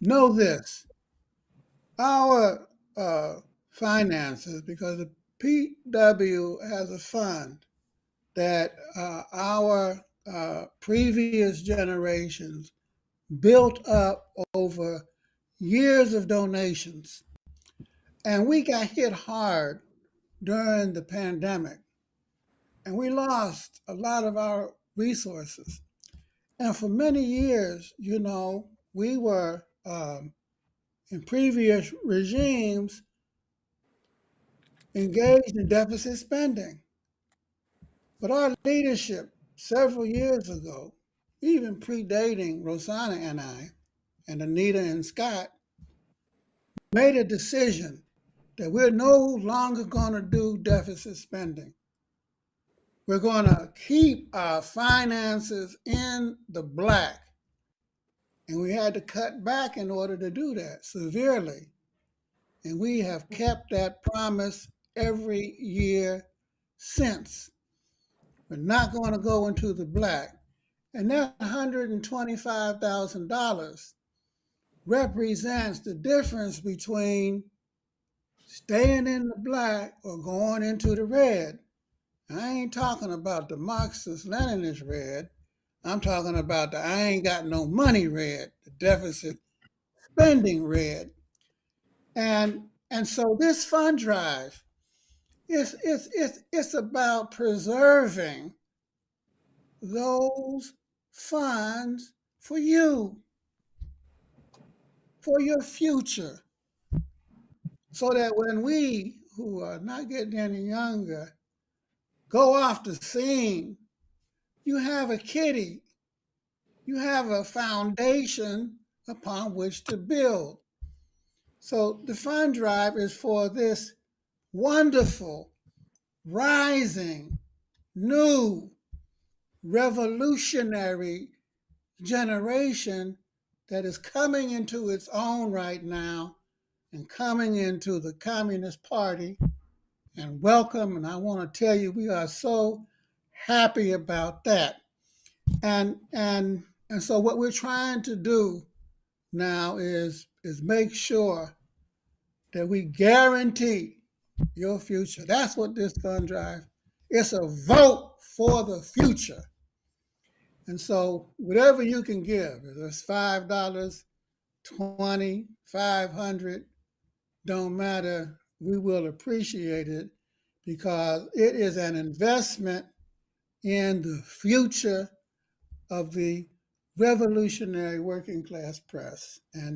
know this our uh, finances, because the PW has a fund that uh, our uh, previous generations built up over years of donations. And we got hit hard during the pandemic, and we lost a lot of our resources. And for many years, you know, we were um, in previous regimes engaged in deficit spending. But our leadership several years ago, even predating Rosanna and I, and Anita and Scott, made a decision that we're no longer going to do deficit spending. We're going to keep our finances in the black. And we had to cut back in order to do that severely. And we have kept that promise every year since. We're not going to go into the black. And that $125,000 represents the difference between staying in the black or going into the red. I ain't talking about the Marxist Leninist red. I'm talking about the I ain't got no money red, the deficit spending red. And and so this fund drive is it's it's it's about preserving those funds for you, for your future. So that when we who are not getting any younger go off the scene, you have a kitty, you have a foundation upon which to build. So the fund drive is for this wonderful, rising, new, revolutionary generation that is coming into its own right now and coming into the Communist Party. And welcome. And I want to tell you, we are so happy about that. And and and so what we're trying to do now is is make sure that we guarantee your future. That's what this fund drive. It's a vote for the future. And so whatever you can give, if it's five dollars, twenty, five hundred, don't matter. We will appreciate it because it is an investment in the future of the revolutionary working class press. And